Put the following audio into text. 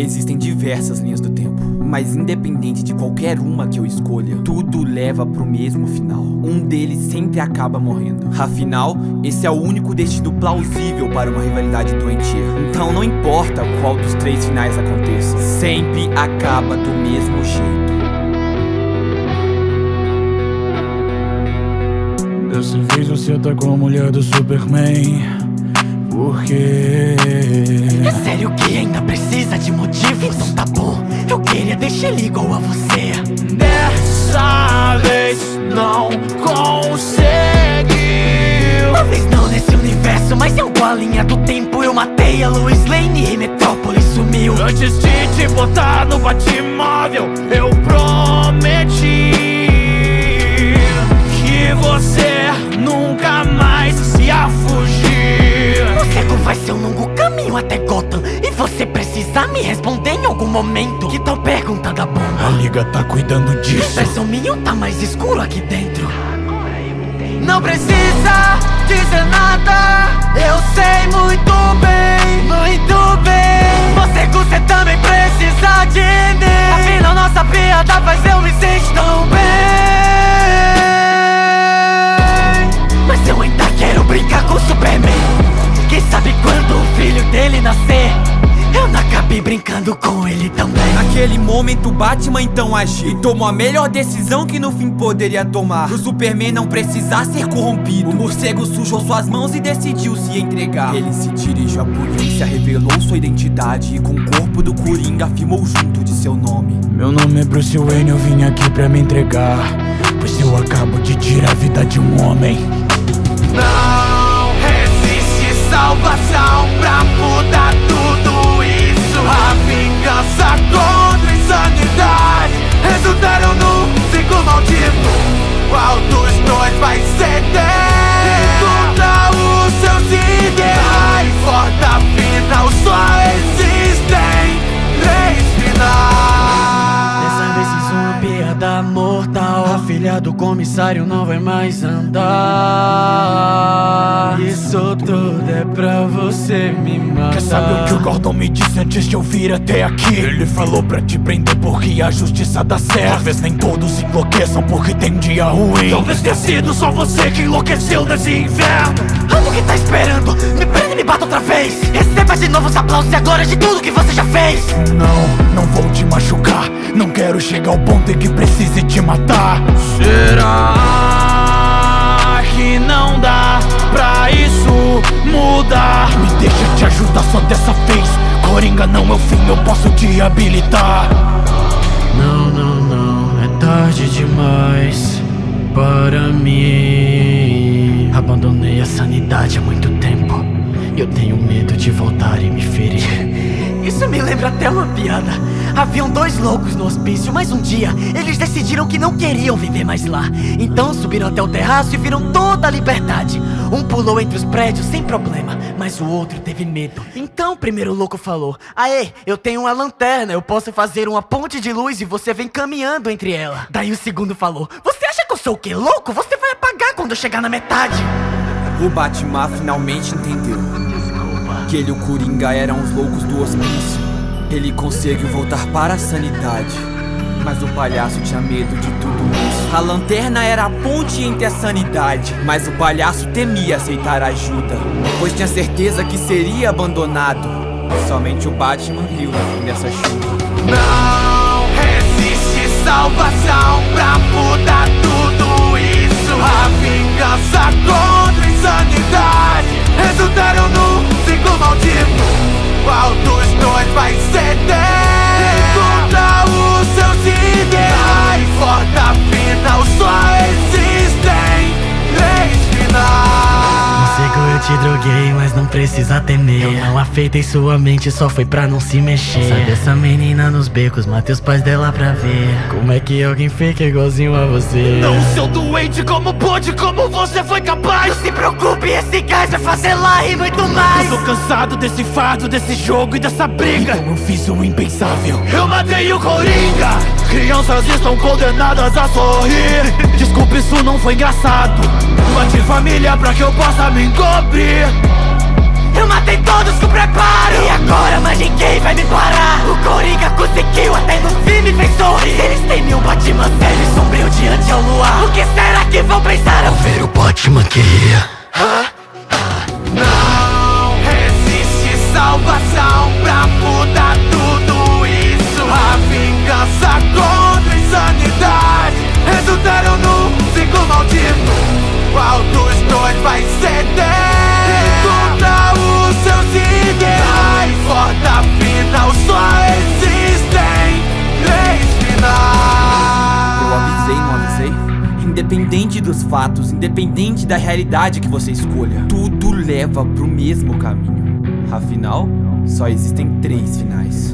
Existem diversas linhas do tempo, mas independente de qualquer uma que eu escolha, tudo leva pro mesmo final. Um deles sempre acaba morrendo. Afinal, esse é o único destino plausível para uma rivalidade doentia. Então não importa qual dos três finais aconteça, sempre acaba do mesmo jeito. Dessa vez você tá com a mulher do Superman Por quê? É sério que ainda precisa de motivos? Então tá bom, eu queria deixar ele igual a você Dessa vez não conseguiu Talvez não nesse universo, mas em alguma linha do tempo Eu matei a Lois Lane e Metrópolis sumiu Antes de te botar no Batmóvel Eu prometi Que você ser um longo caminho até Gotham. E você precisa me responder em algum momento. Que tal pergunta da bomba? A liga tá cuidando disso. Versão minha tá mais escuro aqui dentro. Não precisa dizer nada. Eu sei muito bem, muito bem. Você você também precisa filho dele nascer. Eu não acabei brincando com ele também. Naquele momento, Batman então agiu E tomou a melhor decisão que no fim poderia tomar. Pro Superman não precisar ser corrompido. O morcego sujou suas mãos e decidiu se entregar. Ele se dirigiu à polícia, revelou sua identidade E com o corpo do Coringa afirmou junto de seu nome. Meu nome é Bruce Wayne, eu vim aqui pra me entregar. Pois eu acabo de tirar a vida de um homem salvação pra do comissário não vai mais andar. Isso tudo é pra você me matar. Quer saber o que o Gordon me disse antes de eu vir até aqui? Ele falou pra te prender porque a justiça dá certo. Talvez nem todos enlouqueçam porque tem um dia ruim. Talvez tenha sido só você que enlouqueceu nesse inverno. Amo que tá esperando, me prende e me bata outra vez. Receba de novo os aplausos e a glória de tudo que você já fez. Não, não vou te machucar. Não quero chegar ao ponto em que precise te matar. Será que não dá pra isso mudar? Me deixa te ajudar só dessa vez. Coringa não é o fim, eu posso te habilitar. Não, não, não, é tarde demais para mim. Abandonei a sanidade há muito tempo até uma piada. Haviam dois loucos no hospício, mas um dia Eles decidiram que não queriam viver mais lá. Então subiram até o terraço e viram toda a liberdade. Um pulou entre os prédios sem problema Mas o outro teve medo. Então o primeiro louco falou Aê, eu tenho uma lanterna Eu posso fazer uma ponte de luz e você vem caminhando entre ela. Daí o segundo falou Você acha que eu sou o quê? Louco? Você vai apagar quando eu chegar na metade. O Batman finalmente entendeu Que ele e o Coringa eram os loucos do hospício Ele conseguiu voltar para a sanidade. Mas o palhaço tinha medo de tudo isso. A lanterna era a ponte entre a sanidade Mas o palhaço temia aceitar ajuda Pois tinha certeza que seria abandonado. Somente o Batman riu no fim dessa chuva. Não existe salvação pra mudar tudo isso. A vingança contra a insanidade. Resultaram num mas não precisa temer. Eu não afetei sua mente, só foi pra não se mexer. Sabe essa menina nos becos, matei os pais dela pra ver. Como é que alguém fica igualzinho a você? Não, seu doente, como pôde, como você foi capaz? Não se preocupe, esse gás vai fazer lá e muito mais. Eu tô cansado desse fardo, desse jogo e dessa briga. Então eu fiz o impensável. Eu matei o Coringa. Crianças estão condenadas a sorrir. Desculpa, isso não foi engraçado. Bate família pra que eu possa me encobrir Eu matei todos com preparo. E agora mais ninguém vai me parar. O conseguiu, até no fim me fez sorrir. Eles têm um Batman e sombrio diante ao luar. O que será que vão pensar ao ver o Batman que ria? Fatos, independente da realidade que você escolha, tudo leva pro mesmo caminho. Afinal, só existem três finais.